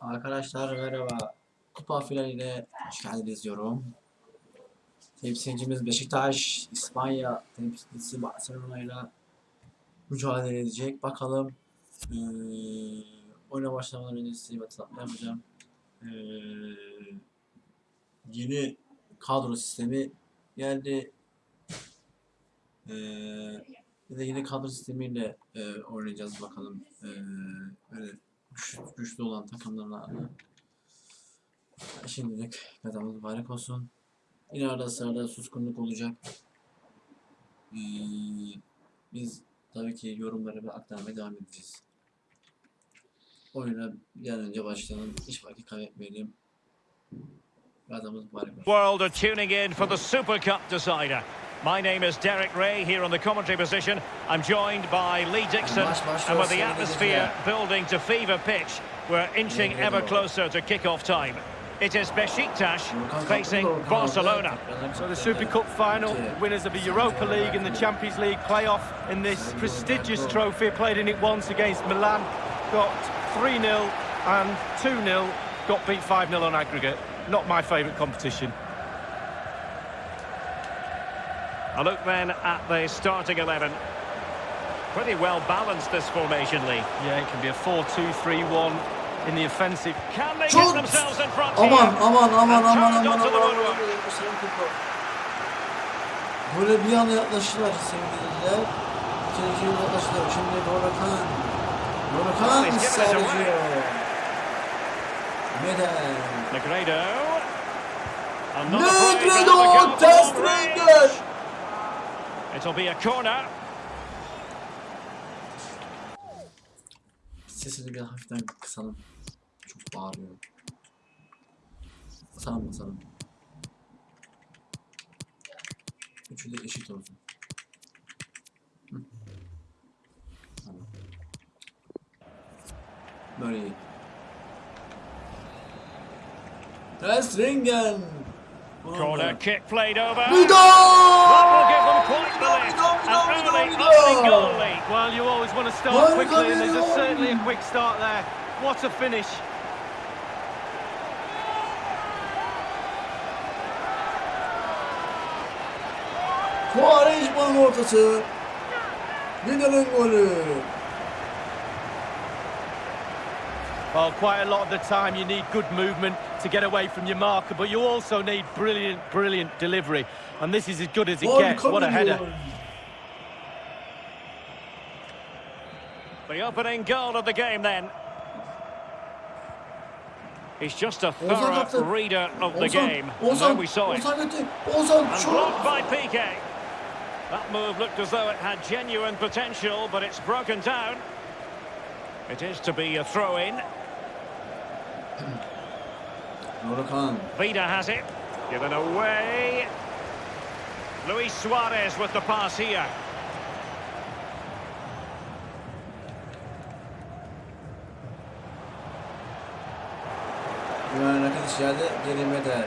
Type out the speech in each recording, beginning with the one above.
Arkadaşlar merhaba. Kupa finaline hoş geldiniz diyorum. Temsilcimiz Beşiktaş, İspanya temsilcisi Barcelona ile mücadele edecek. Bakalım ee, oyuna başlamadan önce size bir yapacağım. Ee, yeni kadro sistemi geldi. Ee, yeni kadro sistemiyle e, oynayacağız bakalım. Ee, öyle güç, güçlü olan takımlarla. Şimdilik kazamız mübarek olsun. İleride sırada suskunluk olacak. Ee, biz tabii ki yorumları aktarmaya devam edeceğiz. Oyuna bir önce başlayalım. Hiç vakit kaybetmeyelim. Kazamız mübarek olsun. World are tuning in for the Super Cup decider. My name is Derek Ray here on the commentary position. I'm joined by Lee Dixon, Maç başlıyor, and with the atmosphere building to fever pitch, we're inching ever closer to kick-off time. It is Besiktas facing Barcelona. So the Super Cup final, winners of the Europa League and the Champions League playoff in this prestigious trophy. Played in it once against Milan, got 3-0 and 2-0, got beat 5-0 on aggregate. Not my favourite competition. A look then at the starting 11. Pretty well balanced this formation, Lee. Yeah, it can be a 4-2-3-1 in the offensive. Can they Şut! get themselves in front Aman here? aman aman And aman turned aman the aman woodwork. Böyle bir anda yaklaştılar sevgililer. İkinci yıl yaklaştılar. Şimdi Dorukhan. Dorukhan He's given ısrar ediyor. Neden? Negredo. Negredo down the goal test from range. Ringer. It'll be a corner. Sesini bir hafiften kısalım. Çok bağırıyor. Basalım basalım. Üçü de eşit olsun. Hı. Tamam. Böyle iyi. Testringen! Oh, Corner kick played over. Vidal! That will give them quite the lift. An early, Vidal, goal lead. Well, you always want to start quickly, and there's a, certainly a quick start there. What a finish. Quaresma'nın ortası. Vidal'ın golü. Well, quite a lot of the time you need good movement to get away from your marker, but you also need brilliant, brilliant delivery. And this is as good as it gets. What a header. The opening goal of the game then. He's just a thorough kaptı. reader of the game. And Ozan, we saw it. Ozan And blocked by Piqué. That move looked as though it had genuine potential, but it's broken down. It is to be a throw-in. Dorukhan. Vida has it. Given away. Luis Suarez with the pass here. Rakip içeride gerilmede.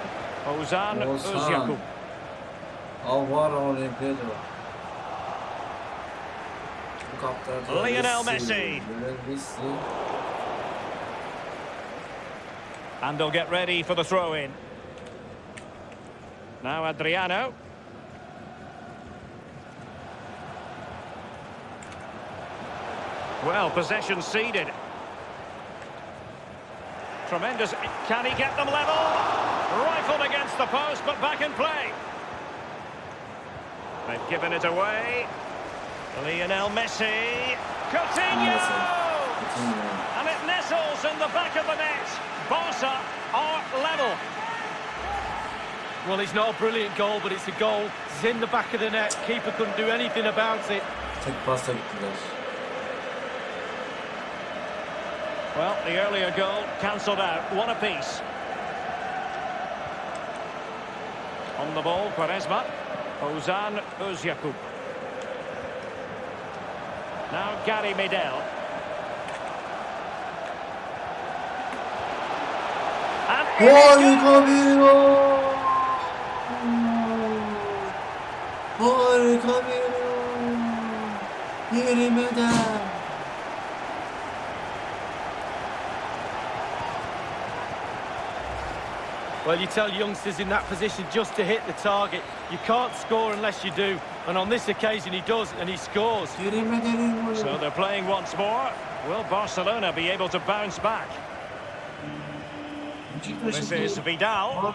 Ozan Ozan. Özyakup. Alvaro Negredo. Lionel Messi. Lionel Messi. And they'll get ready for the throw-in. Now Adriano. Well, possession seeded. Tremendous. Can he get them level? Rifled against the post, but back in play. They've given it away. Lionel Messi. Coutinho! Coutinho. And it nestles in the back of the net. Barca are level. Well, it's not a brilliant goal, but it's a goal. It's in the back of the net. Keeper couldn't do anything about it. Tek pasta gittiler. Well, the earlier goal cancelled out. One apiece. On the ball, Quaresma. Ozan Özyakup. Now Gary Medel. And in it Harika bir gol. Harika bir gol. Well, you tell youngsters in that position just to hit the target. You can't score unless you do. And on this occasion he does, and he scores. So they're playing once more. Will Barcelona be able to bounce back? This is Vidal.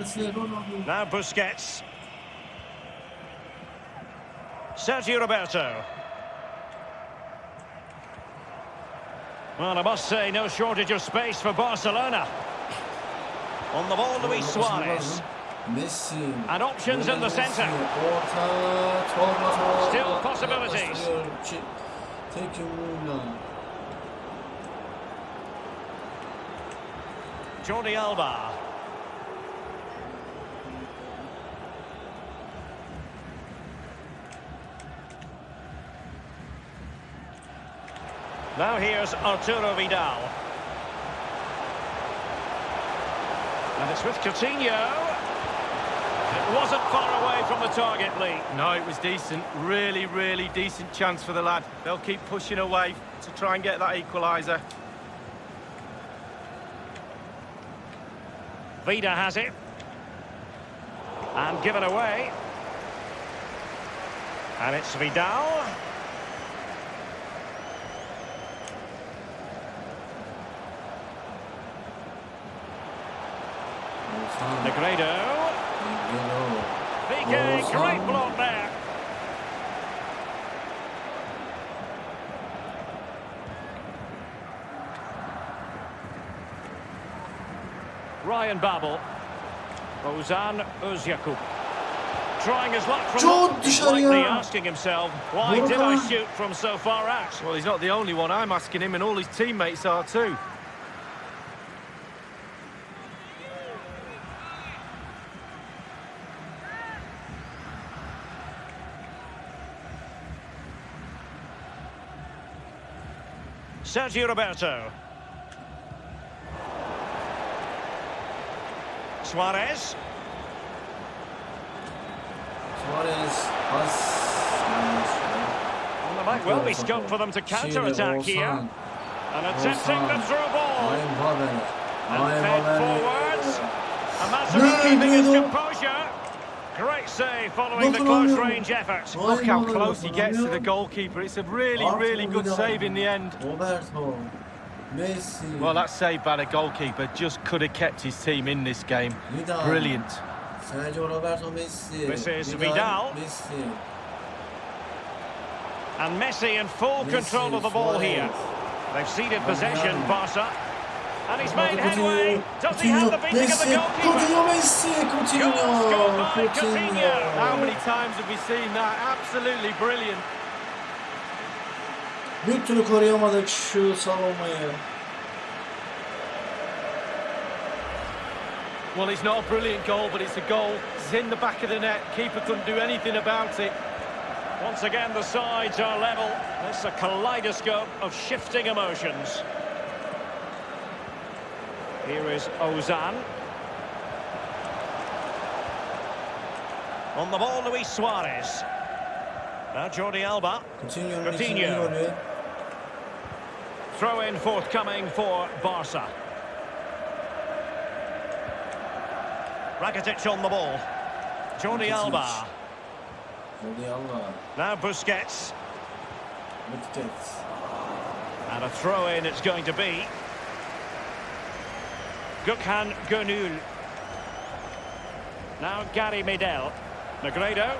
Now Busquets. Sergio Roberto. Well, I must say, no shortage of space for Barcelona. On the ball, Luis Suarez. And options in the centre. Still possibilities. Jordi Alba. Now here's Arturo Vidal. And it's with Coutinho. It wasn't far away from the target, Lee. No, it was decent. Really, really decent chance for the lad. They'll keep pushing away to try and get that equaliser. Vida has it. And given away. And it's Vidal. Negredo. Negredo. Great block there. Ryan Babel. Ozan Özyakup. Trying his luck from Çok dışarıya. likely asking himself, why did I shoot from so far out? Well, he's not the only one. I'm asking him, and all his teammates are too. Sergio Roberto. Suarez. Suarez. Pas. Well, there might well be scope for them to counter-attack here. And attempting the through ball. Ryan Babel. And Ryan fed Babel. forwards. And Mazzarri keeping his Negredo. composure. Great save following the close range effort. Look how close he gets to the goalkeeper. It's a really, really good save in the end. Roberto. Messi. Well, that save by the goalkeeper just could have kept his team in this game. Vidal. Brilliant. Sergio Roberto Messi. This is Vidal. Messi. And Messi in full Messi, control of the ball Suarez. here. They've ceded possession, Vidal. Barca. And he's made Coutinho. headway. Does he have the Coutinho. beating of the Messi. goalkeeper? Coutinho Messi. Coutinho. Goal scored Coutinho. How many times have we seen that? Absolutely brilliant. Bir türlü koruyamadık şu savunmayı. Well, it's not a brilliant goal, but it's a goal. It's in the back of the net. Keeper couldn't do anything about it. Once again, the sides are level. It's a kaleidoscope of shifting emotions. Here is Ozan. On the ball, Luis Suarez. Now Jordi Alba. Coutinho'nun Coutinho. Throw in forthcoming for Barca. Rakitic on the ball. Jordi Alba. Jordi Alba. Now Busquets. Busquets. And a throw in it's going to be. Gökhan Gönül. Now Gary Medel. Negredo.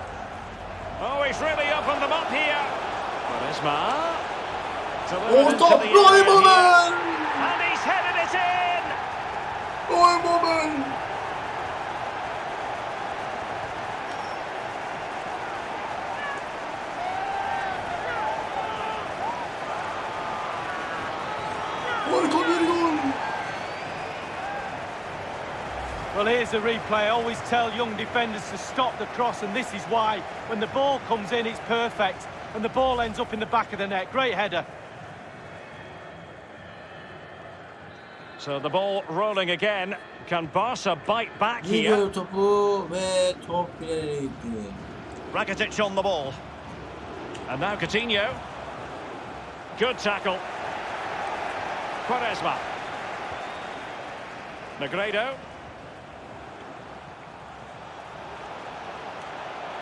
Oh, he's really opened them up here. Delivered into Orta. here. And he's it in. Well, here's the replay. I always tell young defenders to stop the cross, and this is why. When the ball comes in, it's perfect, and the ball ends up in the back of the net. Great header. So the ball rolling again. Can Barca bite back here? Topu ve top. Rakitic on the ball. And now Coutinho. Good tackle. Quaresma. Negredo.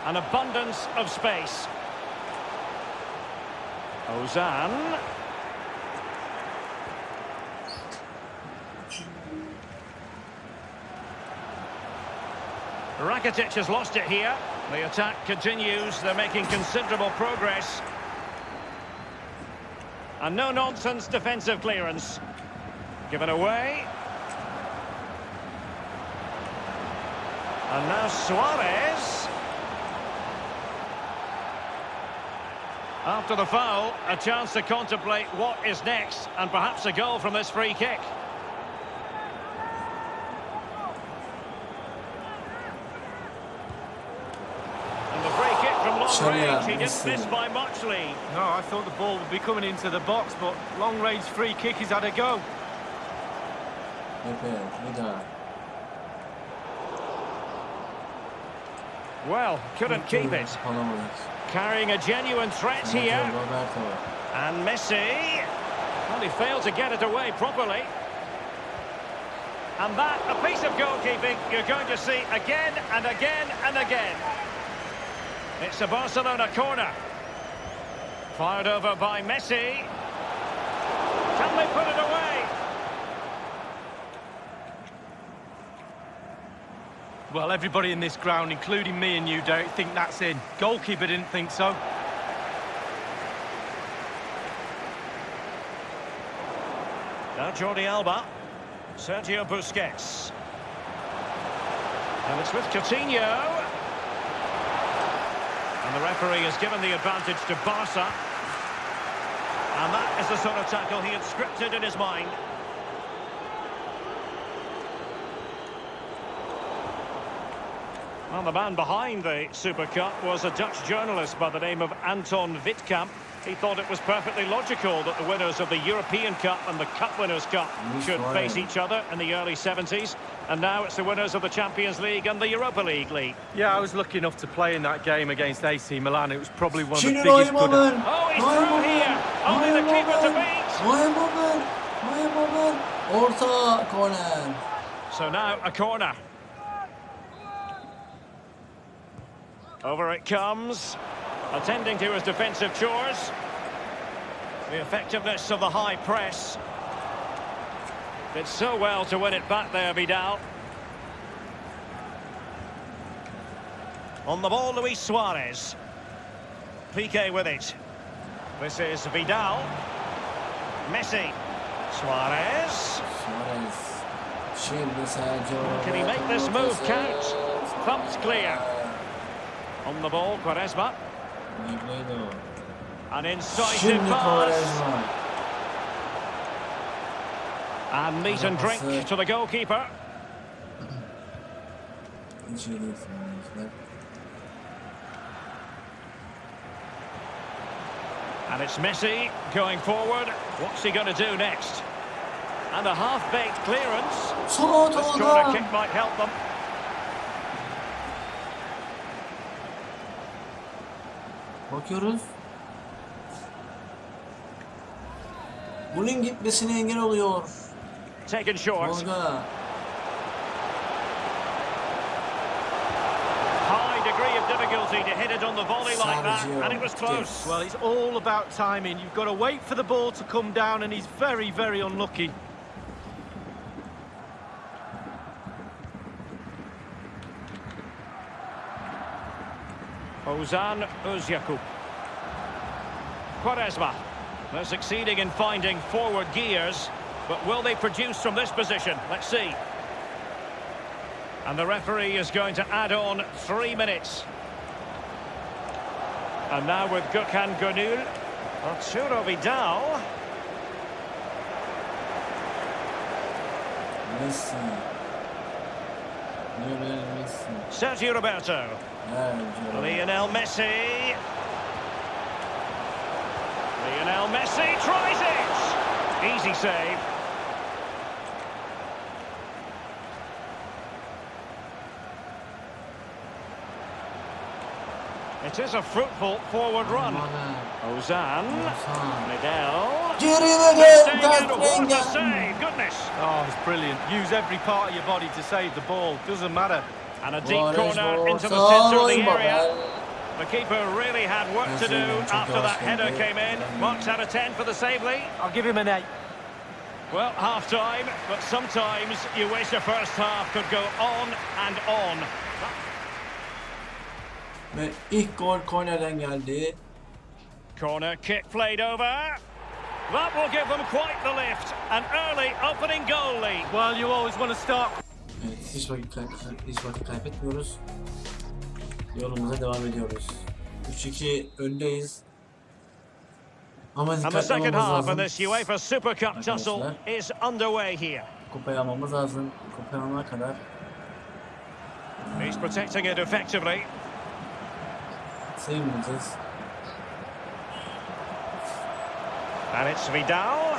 An abundance of space. Ozan. Rakitic has lost it here. The attack continues. They're making considerable progress. And no-nonsense defensive clearance. Given away. And now Suarez. After the foul, a chance to contemplate what is next, and perhaps a goal from this free kick. And the free kick from long Dışarıya range, he didn't by much, No, I thought the ball would be coming into the box, but long-range free kick, he's had a go. Pepe, bir daha. Well, couldn't keep it. Carrying a genuine threat here. And Messi. Well, he failed to get it away properly. And that, a piece of goalkeeping you're going to see again and again and again. It's a Barcelona corner. Fired over by Messi. Can they put it away? Well, everybody in this ground, including me and you, Derek, think that's in. Goalkeeper didn't think so. Now Jordi Alba. Sergio Busquets. And it's with Coutinho. And the referee has given the advantage to Barca. And that is the sort of tackle he had scripted in his mind. Well, the man behind the Super Cup was a Dutch journalist by the name of Anton Witkamp. He thought it was perfectly logical that the winners of the European Cup and the Cup Winners' Cup should face each other in the early 70s. And now it's the winners of the Champions League and the Europa League league. Yeah, I was lucky enough to play in that game against AC Milan. It was probably one of the biggest Neuer good... Moment. Oh, he's Neuer through Moment. here. Oh, Only the Neuer keeper to Moment. beat. Neuer Moment. Neuer Moment. Orta korner. So now a corner. Over it comes. Attending to his defensive chores. The effectiveness of the high press. Did so well to win it back there, Vidal. On the ball, Luis Suarez. Piqué with it. This is Vidal. Messi. Suarez. Suarez. Can he make this move count? Thumped clear. On the ball, Quaresma. Negredo. An incisive Şimdi pass. And meat and drink to the goalkeeper. Hiç iyi değil sanırım. And it's Messi going forward. What's he going to do next? And a half-baked clearance. Sol This corner kick might help them. Bakıyoruz. Bunun gitmesine engel oluyor. Taken short. High degree of difficulty to hit it on the volley like that. And it was close. Well, it's all about timing. You've got to wait for the ball to come down, and he's very, very unlucky. Ozan Özyakup. Quaresma. They're succeeding in finding forward gears, but will they produce from this position? Let's see. And the referee is going to add on three minutes. And now with Gökhan Gönül, Arturo Vidal. Messi. Lionel Messi. Sergio Roberto. Lionel Messi. Lionel Messi tries it. Easy save. It is a fruitful forward run. Uh, Ozan. Ozan. Medel. Geri ve Staying gel. in. What a Ters save. Goodness. Oh, it's brilliant. Use every part of your body to save the ball. Doesn't matter. And a deep corner into the centre of the area. The keeper really had work to do after that header came in. Marks out of 10 for the save lead. I'll give him an eight. Well, half time, but sometimes you wish the first half could go on and on. Ve ilk gol kornerden geldi. Corner kick played over. That will give them quite the lift. An early opening goal lead. Well, you always want to start Evet hiç vakit, kay- hiç vakit kaybetmiyoruz. Yolumuza devam ediyoruz. 3-2 öndeyiz. Ama And the dikkatli second olmamız lazım. this UEFA Super Cup tussle Arkadaşlar. is underway here. Kupayı almamız lazım. Kupayı alana kadar. He's protecting it effectively. And it's Vidal.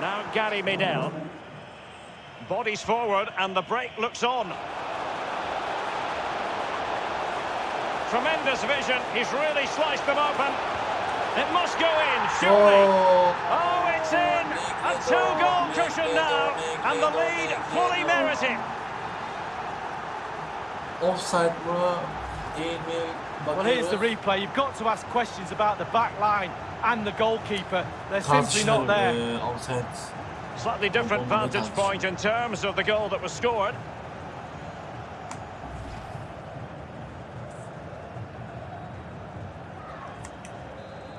Now Gary Medel. Bodies forward and the break looks on. Tremendous vision. He's really sliced them open. It must go in, surely. Oo! Oh, it's in! A two-goal cushion now, and the lead fully merited. Offside mı? Değil mi? Well, here's the replay. You've got to ask questions about the back line and the goalkeeper. They're simply not there. e. Slightly different vantage point in terms of the goal that was scored.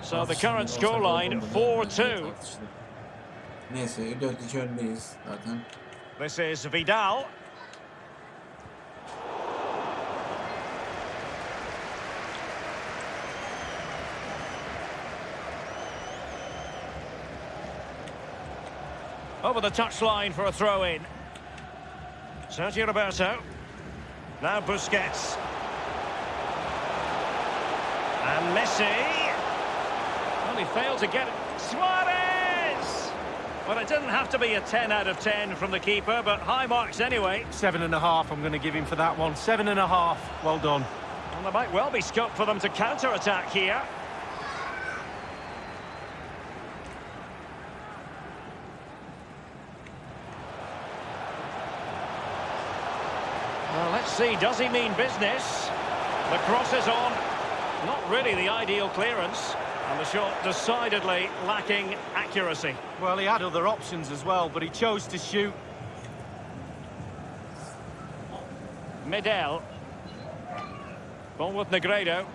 So the current Tartışılır, offside scoreline 4-2. Neyse 4-2 öndeyiz zaten. This is Vidal. Over the touchline for a throw in. Sergio Roberto. Now Busquets. And Messi. Well, he failed to get it. Suarez! Well, it didn't have to be a 10 out of 10 from the keeper, but high marks anyway. Seven and a half, I'm going to give him for that one. Seven and a half. Well done. And there might well be scope for them to counter-attack here. Well, let's see, does he mean business? The cross is on. Not really the ideal clearance. And the shot decidedly lacking accuracy. Well, he had other options as well, but he chose to shoot. Medel. Ball with Negredo.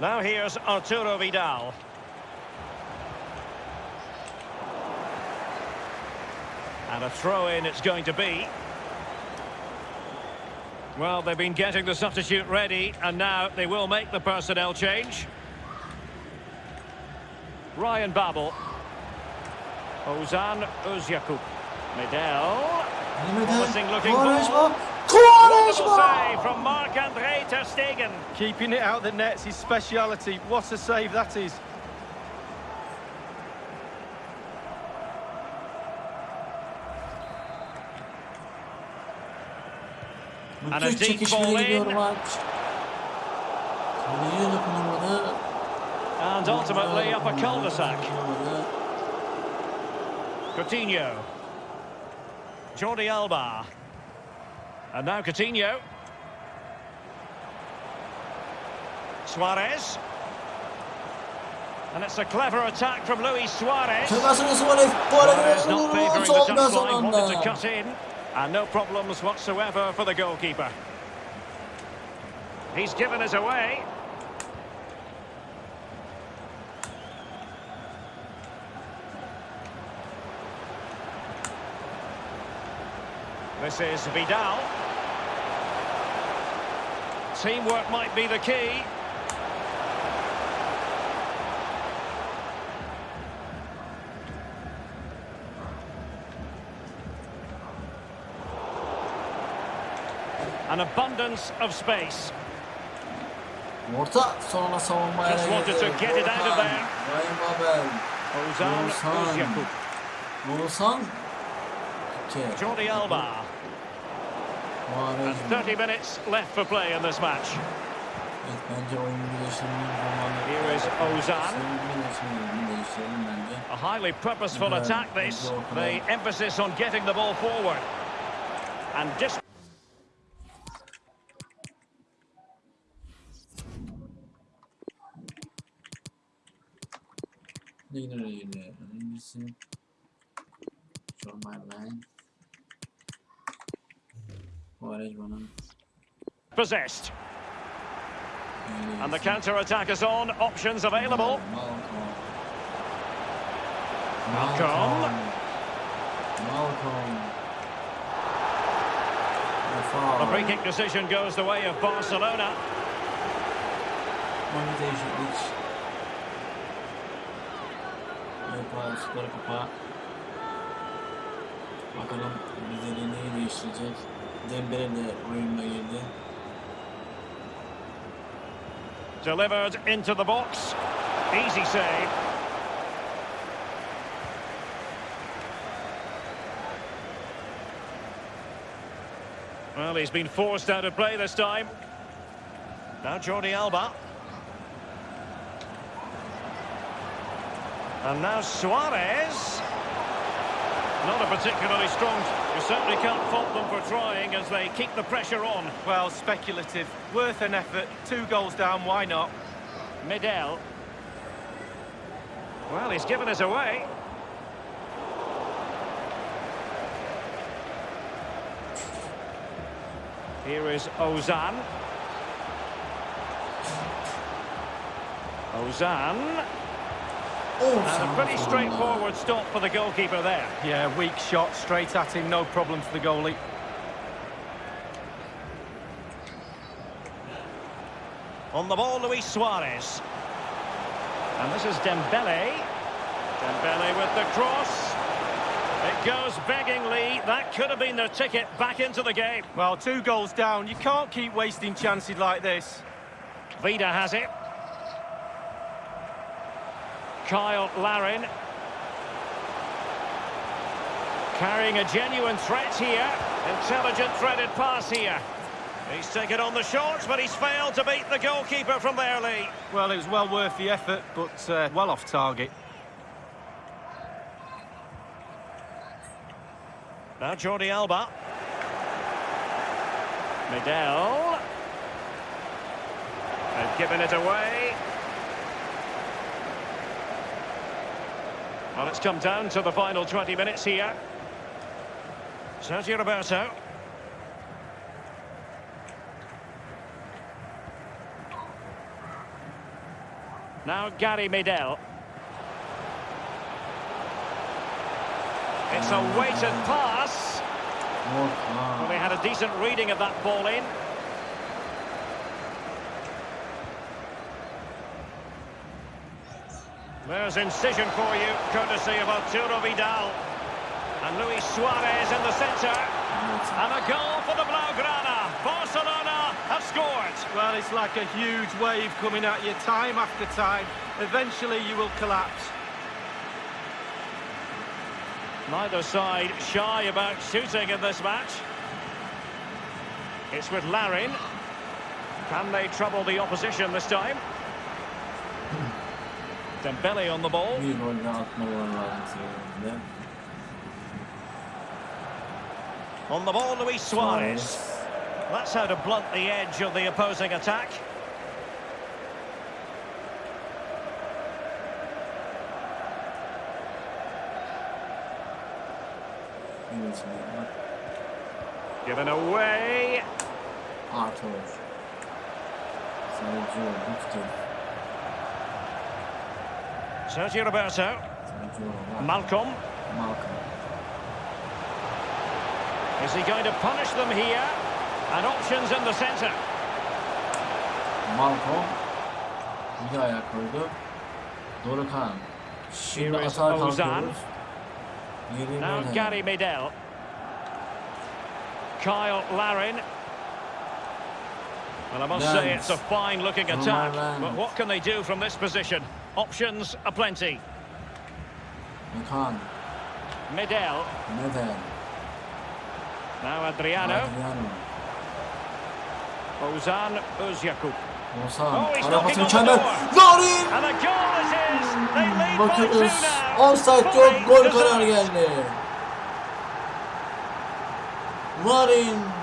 Now here's Arturo Vidal. And a throw-in it's going to be. Well, they've been getting the substitute ready, and now they will make the personnel change. Ryan Babel. Ozan Özyakup. Medel. Promising looking Quaresma! ball. Quaresma! Save from Marc-Andre Ter Stegen. Keeping it out the net's his speciality. What a save that is. And a deep ball gidiyor in. maç. Kaleye dokunamadı. And ultimately up a cul-de-sac. Coutinho. Jordi Alba. And now Coutinho. Suarez. And it's a clever attack from Luis Suarez. Şakasını Suarez Suarez not favouring the son touchline, wanted to cut in. And no problems whatsoever for the goalkeeper. He's given us away. This is Vidal. Teamwork might be the key. An abundance of space. Orta sonra savunmaya Just wanted to get it out of there. Babel. Ozan Ozan. Özyakup. Oğuzhan. İki. Jordi Alba. And 30 minutes left for play in this match. Evet bence oyun değiştirmenin zamanı. Here is Ozan. Oyun değiştirmenin değiştirelim bence. A highly purposeful attack this. The emphasis on getting the ball forward. and dis Leader ile öncesi John Marlene Quaresma'nın possessed. And the counter attack is on. Options available. Malcolm. Malcolm. Malcolm. The free kick decision goes the way of Barcelona. Oyuncu Bakalım bize neyi değiştirecek. Dembele de girdi. Delivered into the box. Easy save. Well, he's been forced out of play this time. Now Jordi Alba. And now Suarez. Not a particularly strong... You certainly can't fault them for trying as they keep the pressure on. Well, speculative. Worth an effort. Two goals down, why not? Medel. Well, he's given us away. Here is Ozan. Ozan. And a pretty straightforward stop for the goalkeeper there. Yeah, weak shot, straight at him, no problem for the goalie. On the ball, Luis Suarez. And this is Dembele. Dembele with the cross. It goes beggingly. That could have been their ticket back into the game. Well, two goals down. You can't keep wasting chances like this. Vida has it. Cyle Larin. Carrying a genuine threat here. Intelligent threaded pass here. He's taken on the shots, but he's failed to beat the goalkeeper from there, Lee. Well, it was well worth the effort, but uh, well off target. Now Jordi Alba. Medel. They've given it away. Well, it's come down to the final 20 minutes here. Sergio Roberto. Now Gary Medel. It's a weighted pass. Well, they had a decent reading of that ball in. There's incision for you, courtesy of Arturo Vidal. And Luis Suarez in the centre. And a goal for the Blaugrana. Barcelona have scored. Well, it's like a huge wave coming at you time after time. Eventually, you will collapse. Neither side shy about shooting in this match. It's with Larin. Can they trouble the opposition this time? Dembele on the ball. Bir gol daha atmaları lazım sebebiyle. On the ball, Luis Suarez. That's how to blunt the edge of the opposing attack. Given away. Arthur. Sergio Victor. Sergio Roberto. Malcolm. Malcolm. Is he going to punish them here? And options in the centre. Malcolm. Bir ayak koydu. Dorukhan. Şimdi Here is atağa Ozan. kalkıyoruz. Now. Gary Medel. Cyle Larin. Well, I must say it's a fine-looking attack, but what can they do from this position? Options aplenty. Gökhan. Medel. Neden? Now Adriano. Adriano. Ozan Özyakup. Oğuzhan. Oh, he's Ara knocking pası on the mükemmel. Larin! A goal it is! They mm, lead Bakıyoruz. Offside yok. Gol karar geldi. Larin.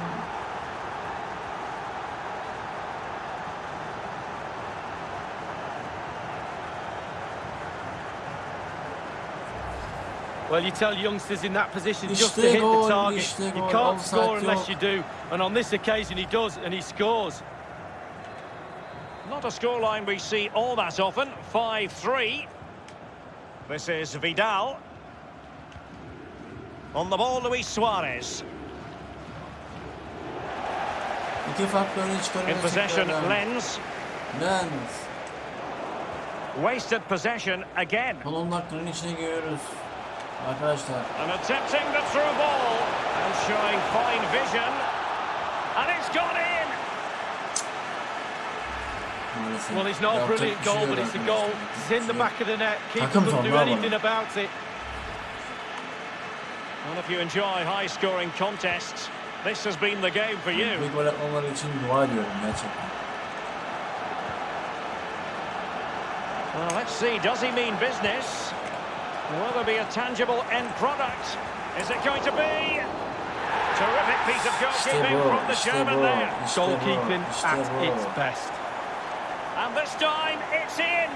Well, you tell youngsters in that position just to hit gol, the target. işte You gol. can't Offside score unless yok. you do. And on this occasion, he does, and he scores. Not a scoreline we see all that often. 5-3. This is Vidal. On the ball, Luis Suarez. İki farklı öne In çıkarıyor. possession, tekrardan. Lens. Lens. Wasted possession again. Son 10 içine giriyoruz. Arkadaşlar. And attempting the through ball. And showing fine vision. And it's gone in. Maalesef. Well, it's not a brilliant goal, but it's a goal. It's in the back of the net. Keeper couldn't do anything about it. Well, if you enjoy high-scoring contests, this has been the game for you. Bir gol atmamaları için dua ediyorum gerçekten. Well, let's see, does he mean business? Will there be a tangible end product? Is it going to be? Terrific piece of goalkeeping bu, from the işte German bu, there. işte Goalkeeping işte at bu. its best. And this time, it's in.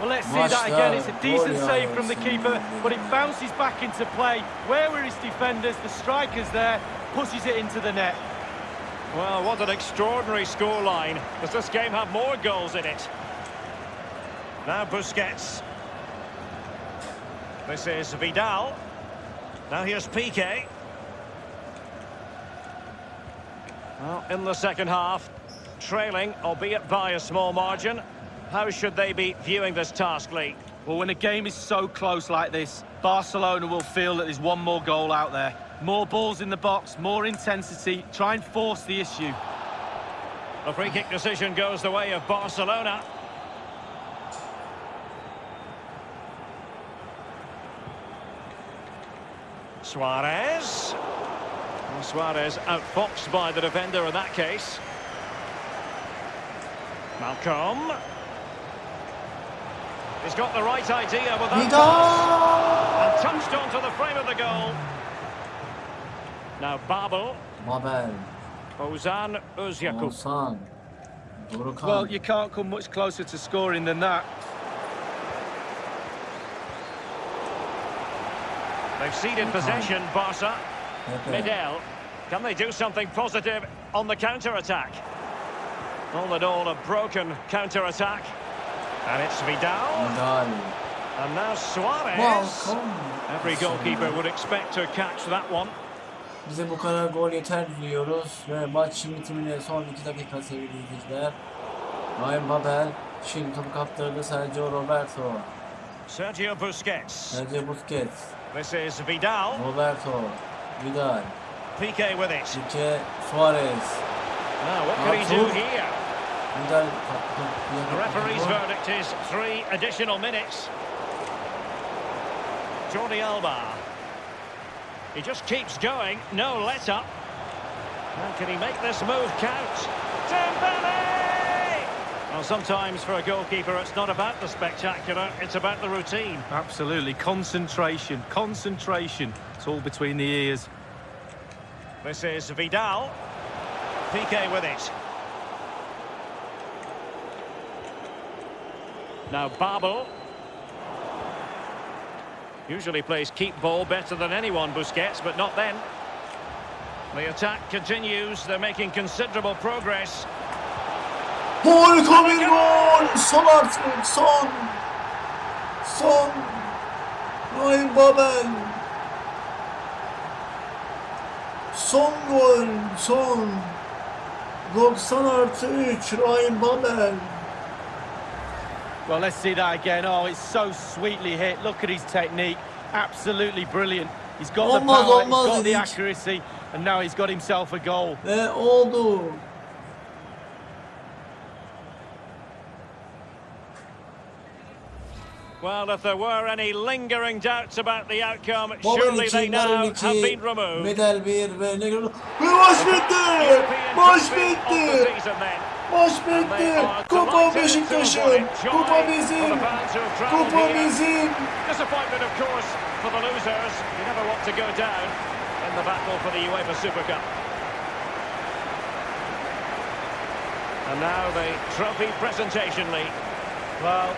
Well, let's see that again. It's a Maçta decent gol save from the keeper, but it bounces back into play. Where were his defenders? The striker's there, pushes it into the net. Well, what an extraordinary scoreline. Does this game have more goals in it? Now Busquets. This is Vidal. Now here's Piqué. Well, in the second half, trailing, albeit by a small margin. How should they be viewing this task, Lee? Well, when a game is so close like this, Barcelona will feel that there's one more goal out there. More balls in the box, more intensity, try and force the issue. The free kick decision goes the way of Barcelona. Suarez. And Suarez outfoxed by the defender in that case. Malcolm. He's got the right idea with that pass. And touched onto the frame of the goal. Now Babel. Mabel. Ozan Özyakup. Oğuzhan. Well, you can't come much closer to scoring than that. They've ceded possession, Barca. Pepe. Medel. Can they do something positive on the counter-attack? All in all, a broken counter-attack. And it's Vidal. Vidal. And now Suarez. Balkon. Every goalkeeper would expect to catch that one. Bize bu kadar gol yeter diyoruz ve maçın bitimine son 2 dakika sevgili izleyiciler. Ryan Babel şimdi topu kaptırdı Sergio Roberto. Sergio Busquets. Sergio Busquets. This is Vidal. Roberto. Vidal. Piqué with it. Pique Suarez. Now, what can he do here? Vidal. The referee's verdict is three additional minutes. Jordi Alba. He just keeps going, no let up. How can he make this move count? Dembele! Well, sometimes for a goalkeeper, it's not about the spectacular, it's about the routine. Absolutely. Concentration, concentration. It's all between the ears. This is Vidal. Piqué with it. Now Babel. Usually plays keep ball better than anyone, Busquets, but not then. The attack continues. They're making considerable progress. Harika bir gol! Son artık son! Son! Ryan Babel! Son gol! Son! 90 artı 3 Ryan Babel! Well, let's see that again. Oh, it's so sweetly hit. Look at his technique. Absolutely brilliant. He's got the Olmaz, power, he's olmaz got the accuracy, and now he's got himself a goal. Ve oldu. Well, if there were any lingering doubts about the outcome, surely they now have been removed. Medel 1 ve Negro... Ve maç bitti! Maç bitti! Maç bitti! Kupa delighted to have Beşiktaş'ın! it. Joy Kupa for the bizim! fans who have travelled Kupa bizim! Disappointment, of course, for the losers. You never want to go down. in the battle for the UEFA Super Cup. And now the trophy presentation league. Well,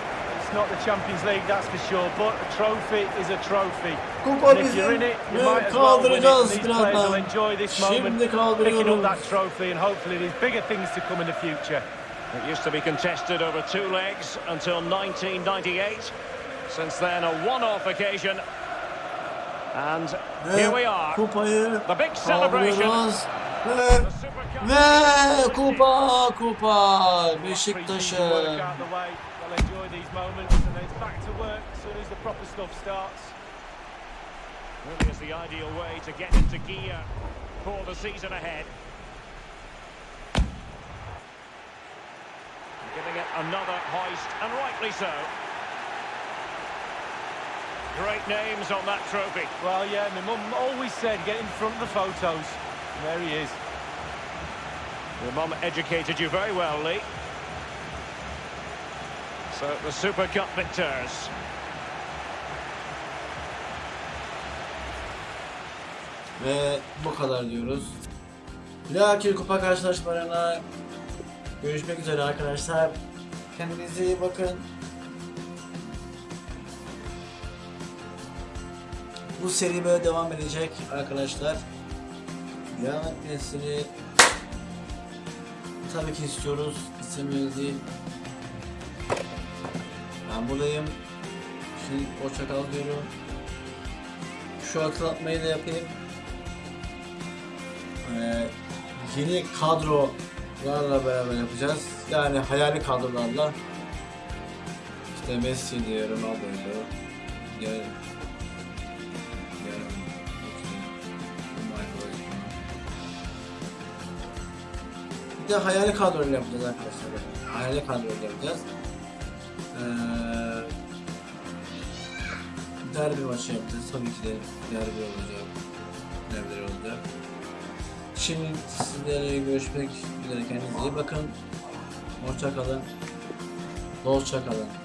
not the Champions League, that's for sure, but a trophy is a trophy. Kupa And if you're in it, you ve might as well win it. kaldıracağız These players will enjoy this moment, picking up that trophy, and hopefully there's bigger things to come in the future. It used to be contested over two legs until 1998. Since then, a one-off occasion. And here we are. The big celebration. kaldırıyoruz. Ve The Super Cup. ve kupa kupa Pre-season Beşiktaş'ın. work out the way, they'll enjoy these moments, and then it's back to work as soon as the proper stuff starts. Really is the ideal way to get into gear for the season ahead. Giving it another hoist, and rightly so. Great names on that trophy. Well, yeah, my mum always said get in front of the photos. And there he is. Your mum educated you very well, Lee. So the Super Cup victors. Ve bu kadar diyoruz. Dahaki kupa karşılaşmalarına görüşmek üzere arkadaşlar. Kendinize iyi bakın. Bu seri böyle devam edecek arkadaşlar. Devam etmesini tabii ki istiyoruz. İstemiyoruz değil. Ben buradayım. Şimdi hoşça kal diyorum. Şu hatırlatmayı da yapayım. Ee, yeni kadrolarla beraber yapacağız. Yani hayali kadrolarla. İşte Messi diyor, Ronaldo diyor. Diğer, diğer, işte, Michael Owen. Bir de hayali kadroyla yapacağız arkadaşlar. Hayali kadroyla yapacağız. Ee, derbi maçı yapacağız. Tabii ki de derbi olacak. Derbiler olacak. Şimdi sizlere görüşmek üzere kendinize iyi bakın. Hoşça kalın. Hoşça kalın.